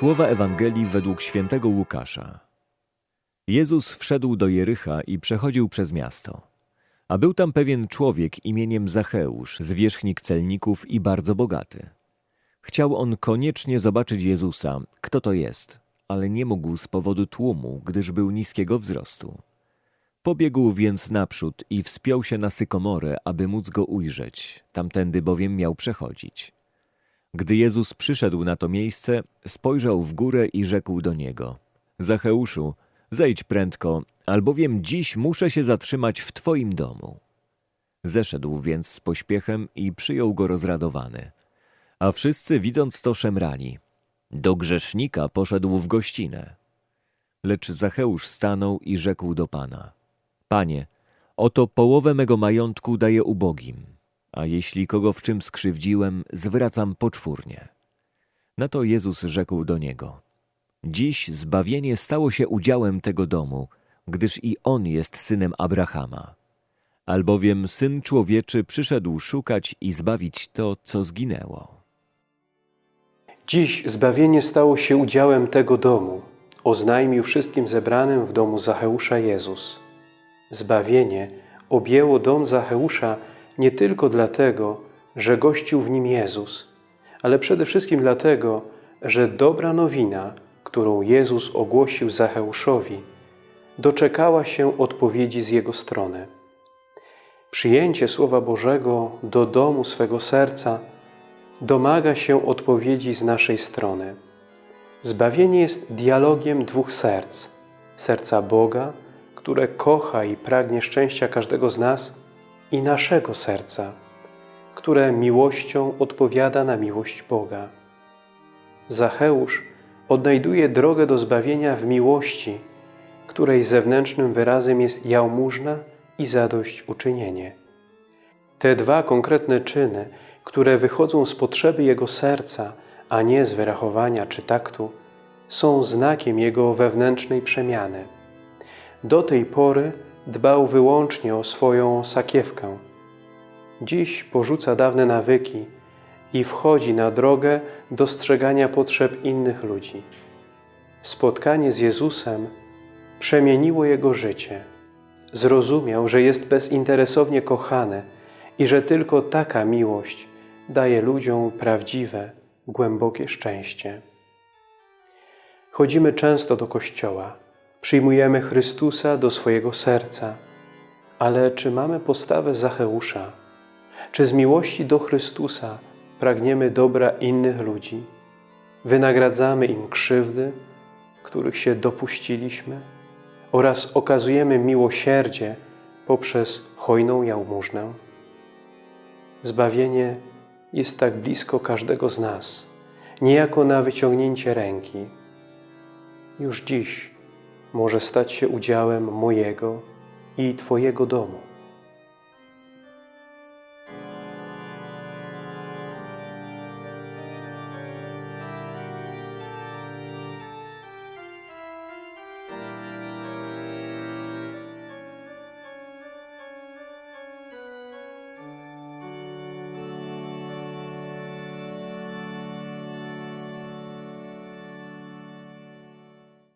Słowa Ewangelii według świętego Łukasza. Jezus wszedł do Jericha i przechodził przez miasto. A był tam pewien człowiek imieniem Zacheusz, zwierzchnik celników i bardzo bogaty. Chciał on koniecznie zobaczyć Jezusa, kto to jest, ale nie mógł z powodu tłumu, gdyż był niskiego wzrostu. Pobiegł więc naprzód i wspiął się na sykomorę, aby móc go ujrzeć, tamtędy bowiem miał przechodzić. Gdy Jezus przyszedł na to miejsce, spojrzał w górę i rzekł do niego: Zacheuszu, zejdź prędko, albowiem dziś muszę się zatrzymać w twoim domu. Zeszedł więc z pośpiechem i przyjął go rozradowany. A wszyscy widząc to szemrali. Do grzesznika poszedł w gościnę. Lecz Zacheusz stanął i rzekł do Pana: Panie, oto połowę mego majątku daję ubogim, a jeśli kogo w czym skrzywdziłem, zwracam poczwórnie. Na to Jezus rzekł do niego: Dziś zbawienie stało się udziałem tego domu, gdyż i on jest synem Abrahama. Albowiem syn człowieczy przyszedł szukać i zbawić to, co zginęło. Dziś zbawienie stało się udziałem tego domu, oznajmił wszystkim zebranym w domu Zacheusza Jezus. Zbawienie objęło dom Zacheusza nie tylko dlatego, że gościł w nim Jezus, ale przede wszystkim dlatego, że dobra nowina, którą Jezus ogłosił Zacheuszowi, doczekała się odpowiedzi z jego strony. Przyjęcie Słowa Bożego do domu swego serca domaga się odpowiedzi z naszej strony. Zbawienie jest dialogiem dwóch serc. Serca Boga, które kocha i pragnie szczęścia każdego z nas i naszego serca, które miłością odpowiada na miłość Boga. Zacheusz odnajduje drogę do zbawienia w miłości, której zewnętrznym wyrazem jest jałmużna i zadośćuczynienie. Te dwa konkretne czyny, które wychodzą z potrzeby jego serca, a nie z wyrachowania czy taktu, są znakiem jego wewnętrznej przemiany. Do tej pory dbał wyłącznie o swoją sakiewkę. Dziś porzuca dawne nawyki i wchodzi na drogę dostrzegania potrzeb innych ludzi. Spotkanie z Jezusem przemieniło jego życie. Zrozumiał, że jest bezinteresownie kochany i że tylko taka miłość daje ludziom prawdziwe, głębokie szczęście. Chodzimy często do kościoła, przyjmujemy Chrystusa do swojego serca, ale czy mamy postawę Zacheusza? Czy z miłości do Chrystusa pragniemy dobra innych ludzi? Wynagradzamy im krzywdy, których się dopuściliśmy? Oraz okazujemy miłosierdzie poprzez hojną jałmużnę? Zbawienie jest tak blisko każdego z nas, niejako na wyciągnięcie ręki. Już dziś może stać się udziałem mojego i Twojego domu.